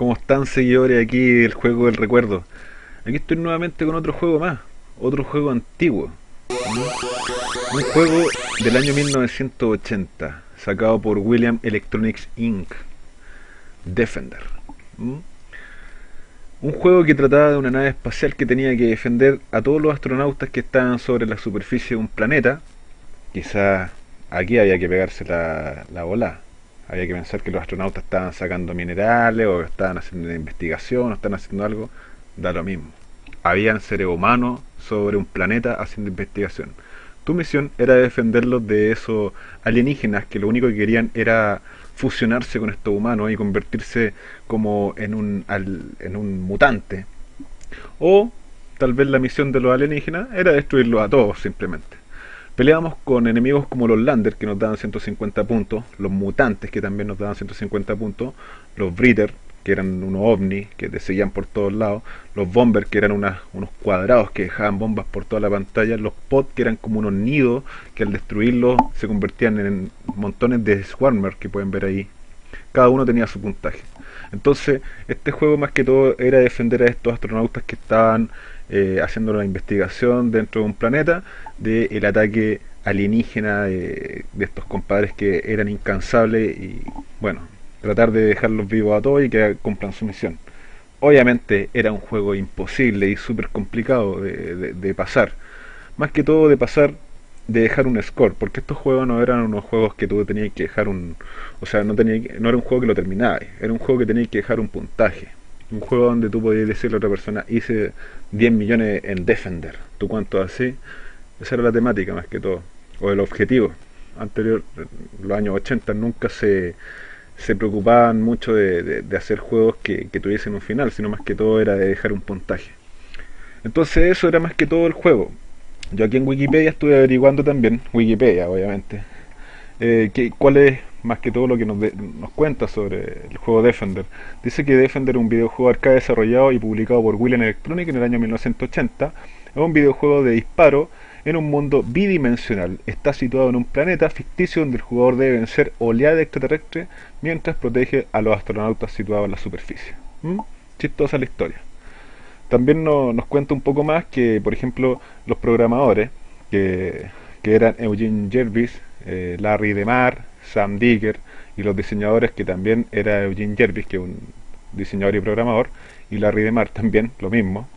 ¿Cómo están seguidores aquí del juego del recuerdo? Aquí estoy nuevamente con otro juego más, otro juego antiguo. Un juego del año 1980, sacado por William Electronics Inc. Defender. Un juego que trataba de una nave espacial que tenía que defender a todos los astronautas que estaban sobre la superficie de un planeta. Quizá aquí había que pegarse la, la bola. Había que pensar que los astronautas estaban sacando minerales o estaban haciendo una investigación o estaban haciendo algo. Da lo mismo. Habían seres humanos sobre un planeta haciendo investigación. Tu misión era defenderlos de esos alienígenas que lo único que querían era fusionarse con estos humanos y convertirse como en un, en un mutante. O tal vez la misión de los alienígenas era destruirlos a todos simplemente. Peleábamos con enemigos como los Lander que nos daban 150 puntos, los mutantes que también nos daban 150 puntos, los Breeder que eran unos ovnis que te seguían por todos lados, los bombers que eran unos cuadrados que dejaban bombas por toda la pantalla, los pods que eran como unos nidos que al destruirlos se convertían en montones de swarmers que pueden ver ahí. Cada uno tenía su puntaje. Entonces, este juego más que todo era defender a estos astronautas que estaban eh, haciendo la investigación dentro de un planeta del ataque alienígena de estos compadres que eran incansables y bueno, tratar de dejarlos vivos a todos y que cumplan su misión. Obviamente era un juego imposible y súper complicado de, pasar. Más que todo de pasar, de dejar un score, porque estos juegos no eran unos juegos que tú tenías que dejar un... O sea, no, tenía, no era un juego que lo terminabas, era un juego que tenías que dejar un puntaje. Un juego donde tú podías decirle a otra persona, hice 10 millones en Defender. ¿Tú cuánto así? Esa era la temática más que todo. O el objetivo. Anterior, los años 80 nunca se se preocupaban mucho de, hacer juegos que, tuviesen un final, sino más que todo era de dejar un puntaje. Entonces eso era más que todo el juego. Yo aquí en Wikipedia estuve averiguando también, Wikipedia obviamente, eh, que, cuál es más que todo lo que nos, nos, cuenta sobre el juego Defender. Dice que Defender es un videojuego arcade desarrollado y publicado por William Electronic en el año 1980. Es un videojuego de disparo en un mundo bidimensional. Está situado en un planeta ficticio donde el jugador debe vencer oleada extraterrestre mientras protege a los astronautas situados en la superficie. ¿Mm? Chistosa la historia. También nos cuenta un poco más que, por ejemplo, los programadores, que, eran Eugene Jervis, eh, Larry DeMar, Sam Digger, y los diseñadores que también era Eugene Jervis, que es un diseñador y programador, y Larry DeMar también, lo mismo.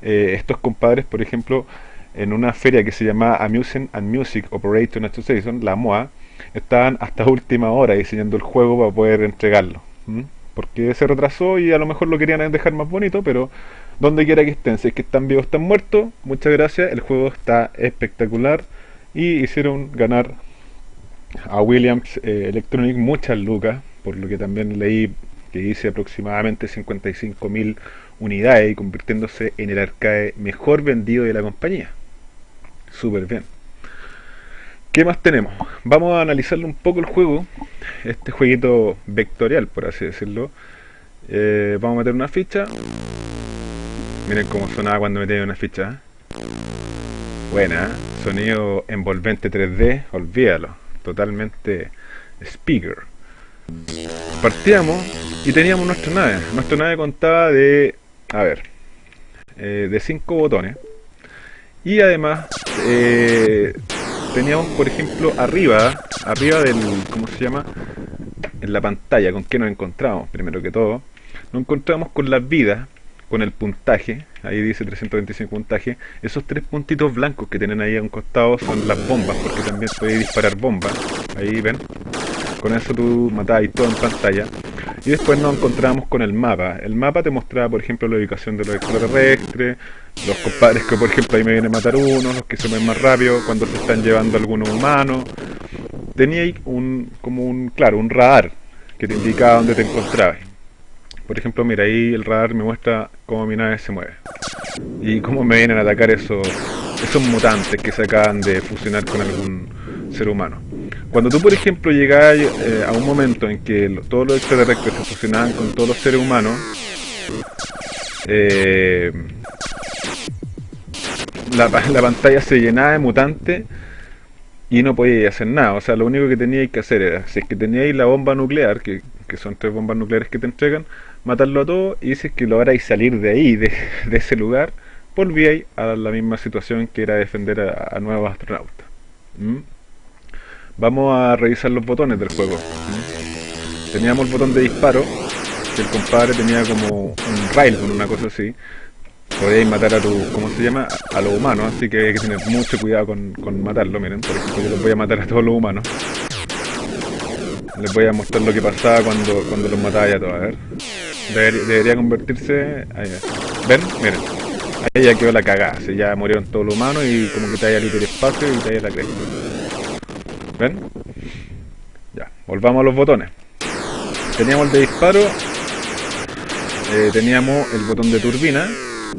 Eh, estos compadres, por ejemplo, en una feria que se llamaba Amusement and Music Operator Association, la MOA, estaban hasta última hora diseñando el juego para poder entregarlo. Porque se retrasó y a lo mejor lo querían dejar más bonito, pero donde quiera que estén, si es que están vivos, están muertos, muchas gracias, el juego está espectacular y hicieron ganar a Williams eh, Electronic muchas lucas, por lo que también leí que dice aproximadamente 55.000 unidades y convirtiéndose en el arcade mejor vendido de la compañía súper bien. ¿Qué más tenemos? Vamos a analizarle un poco el juego, este jueguito vectorial, por así decirlo. Eh, vamos a meter una ficha. Miren cómo sonaba cuando metí una ficha. Buena, ¿eh? sonido envolvente 3D, olvídalo. Totalmente speaker. Partíamos y teníamos nuestra nave. Nuestra nave contaba de, a ver, eh, de 5 botones. Y además eh, teníamos, por ejemplo, arriba, arriba del, ¿cómo se llama? En la pantalla, ¿con qué nos encontramos? Primero que todo, nos encontramos con las vidas, con el puntaje, ahí dice 325 puntaje, esos tres puntitos blancos que tienen ahí a un costado son las bombas, porque también puede disparar bombas, ahí ven, con eso tú matáis todo en pantalla. Y después nos encontramos con el mapa. El mapa te mostraba, por ejemplo, la ubicación de los extraterrestres, los compadres que, por ejemplo, ahí me vienen a matar uno, los que se ven más rápido, cuando se están llevando algunos humanos. Tenía un, como un, claro, un radar que te indicaba dónde te encontrabas. Por ejemplo, mira, ahí el radar me muestra cómo mi nave se mueve. Y cómo me vienen a atacar esos, esos mutantes que se acaban de fusionar con algún ser humano. Cuando tú, por ejemplo, llegas eh, a un momento en que todos los extraterrestres se fusionaban con todos los seres humanos, eh, la, pantalla se llenaba de mutantes y no podías hacer nada. O sea, lo único que teníais que hacer era, si es que teníais la bomba nuclear, que que son tres bombas nucleares que te entregan, matarlo a todos y si es que lográis salir de ahí, de, ese lugar, volvíais a la misma situación que era defender a, nuevos astronautas. ¿Mm? Vamos a revisar los botones del juego. ¿Mm? Teníamos el botón de disparo, que el compadre tenía como un rail con una cosa así. Podéis matar a tu, ¿cómo se llama? A los humanos, así que hay que tener mucho cuidado con, matarlo. Miren, yo los voy a matar a todos los humanos. Les voy a mostrar lo que pasaba cuando, cuando los mataba ya todos. A ver. Debería, convertirse... Ahí, ¿Ven? Miren. Ahí ya quedó la cagada. Si ya murieron todos los humanos y como que te haya el espacio y te haya la cresta. ¿Ven? Ya. Volvamos a los botones. Teníamos el de disparo. Eh, teníamos el botón de turbina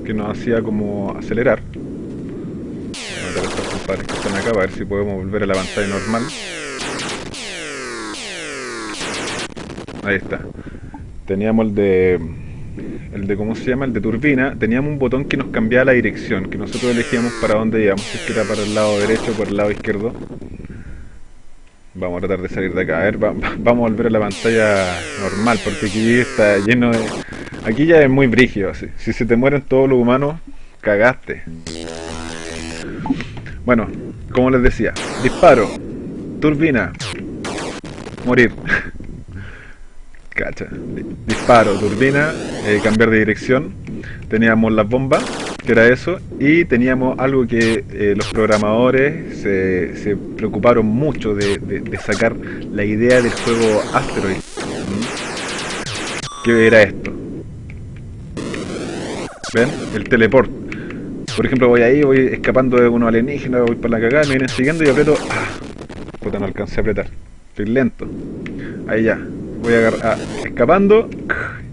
que nos hacía como acelerar. Voy a a estos compadres que están acá para ver si podemos volver a la pantalla normal. Ahí está. Teníamos el de... El de, ¿cómo se llama? El de turbina. Teníamos un botón que nos cambiaba la dirección, que nosotros elegíamos para dónde íbamos, si es que era para el lado derecho o para el lado izquierdo. Vamos a tratar de salir de acá. A ver, vamos a volver a la pantalla normal, porque aquí está lleno de... Aquí ya es muy brígido, así. Si se te mueren todos los humanos, cagaste. Bueno, como les decía, disparo, turbina, morir. Cacha. Disparo, turbina, eh, cambiar de dirección. Teníamos las bombas, que era eso. Y teníamos algo que eh, los programadores se, preocuparon mucho de, sacar la idea del juego Asteroid. ¿Qué era esto? ¿Ven? El teleport. Por ejemplo, voy ahí, voy escapando de unos alienígenas, voy para la cagada, me vienen siguiendo y aprieto... ¡Ah! Puta, no alcancé a apretar. Estoy lento. Ahí ya voy a ah, escapando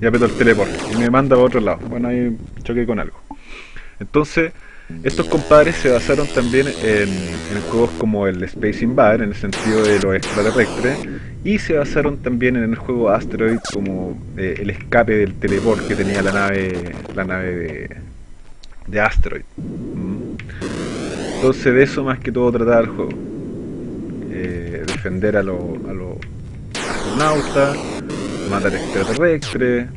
y aprieto el teleport y me manda para otro lado. Bueno, ahí choqué con algo. Entonces, estos compadres se basaron también en, juegos como el Space Invader, en el sentido de los extraterrestres, y se basaron también en el juego Asteroid como eh, el escape del teleport que tenía la nave la nave de, Asteroid. Mm. Entonces de eso más que todo trataba el juego. Eh, defender a los astronautas, matar extraterrestres,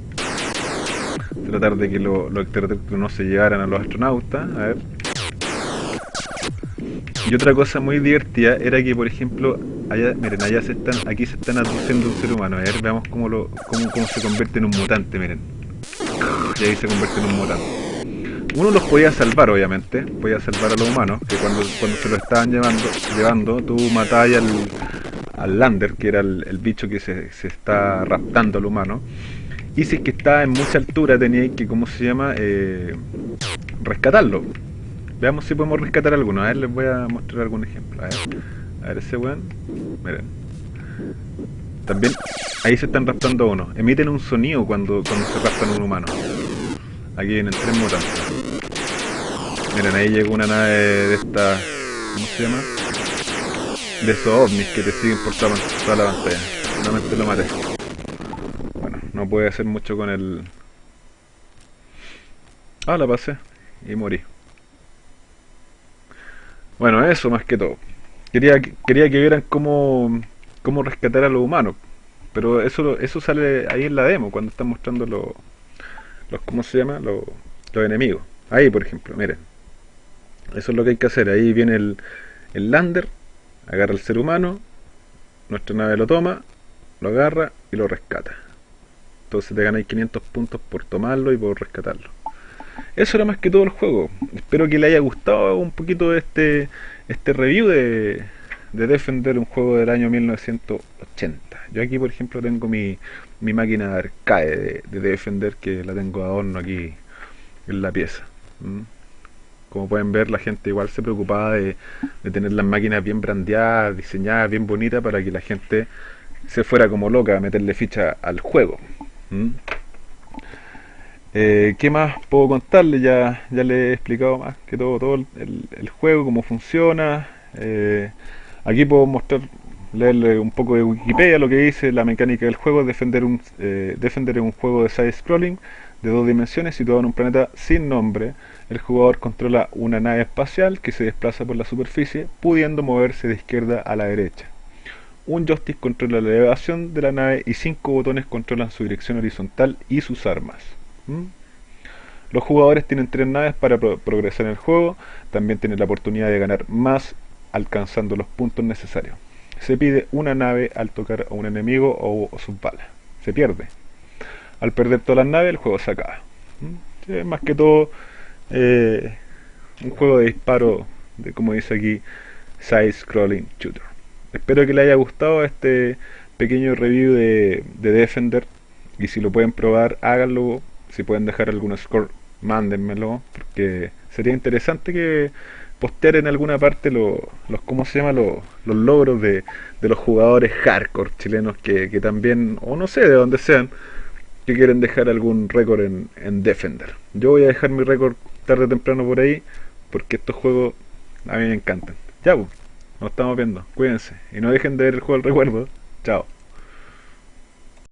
tratar de que los extraterrestres no se llegaran a los astronautas, a ver. Y otra cosa muy divertida era que, por ejemplo, allá, miren, allá se están, aquí se están aduciendo un ser humano. A ver, veamos cómo, lo, cómo, cómo se convierte en un mutante, miren. Y ahí se convierte en un mutante. Uno los podía salvar, obviamente, podía salvar a los humanos, que cuando, cuando se lo estaban llevando, llevando tú matabas al, al Lander, que era el, bicho que se, está raptando al humano. Y si es que está en mucha altura, tenía que, ¿cómo se llama? Eh, rescatarlo. Veamos si podemos rescatar alguno. A ver, les voy a mostrar algún ejemplo. A ver, a ver ese weón. Miren. También, ahí se están raptando uno. Emiten un sonido cuando, cuando se raptan un humano. Aquí vienen tres mutantes. Miren, ahí llegó una nave de esta... ¿Cómo se llama? De esos ovnis que te siguen por toda, la pantalla. Solamente lo maté. Bueno, no puede hacer mucho con el... Ah, la pasé. Y morí. Bueno, eso más que todo. Quería, quería que vieran cómo, cómo rescatar a los humanos. Pero eso eso sale ahí en la demo, cuando están mostrando los... los ¿Cómo se llama? Los, los enemigos. Ahí, por ejemplo, miren. Eso es lo que hay que hacer. Ahí viene el, el lander agarra al ser humano, nuestra nave lo toma, lo agarra y lo rescata. Entonces te ganáis 500 puntos por tomarlo y por rescatarlo. Eso era más que todo el juego. Espero que le haya gustado un poquito este, este review de, de Defender, un juego del año 1980. Yo aquí, por ejemplo, tengo mi, mi máquina arcade de, de Defender que la tengo adorno aquí en la pieza. ¿Mm? Como pueden ver, la gente igual se preocupaba de, tener las máquinas bien brandeadas, diseñadas, bien bonitas, para que la gente se fuera como loca a meterle ficha al juego. Eh, ¿Qué más puedo contarle? Ya, ya le he explicado más que todo, todo el, juego, cómo funciona. Eh, aquí puedo mostrar, leerle un poco de Wikipedia lo que dice la mecánica del juego. Defender un, eh, defender un juego de side scrolling de dos dimensiones situado en un planeta sin nombre el jugador controla una nave espacial que se desplaza por la superficie, pudiendo moverse de izquierda a la derecha. un joystick controla la elevación de la nave y cinco botones controlan su dirección horizontal y sus armas. ¿Mm? Los jugadores tienen tres naves para progresar en el juego, también tienen la oportunidad de ganar más alcanzando los puntos necesarios. Se pide una nave al tocar a un enemigo o, sus balas. Se pierde. Al perder todas las naves el juego se acaba. ¿Mm? más que todo eh, un juego de disparo, de como dice aquí, side scrolling shooter. Espero que les haya gustado este pequeño review de, de Defender y si lo pueden probar háganlo si pueden dejar algún score mándenmelo porque sería interesante que postear en alguna parte los, ¿cómo se llama? Los, los logros de, los jugadores hardcore chilenos que, también, o no sé de dónde sean, que quieren dejar algún récord en, en Defender. Yo voy a dejar mi récord tarde o temprano por ahí, porque estos juegos a mí me encantan. Ya, pues, nos estamos viendo. Cuídense. Y no dejen de ver el juego del recuerdo. Chao.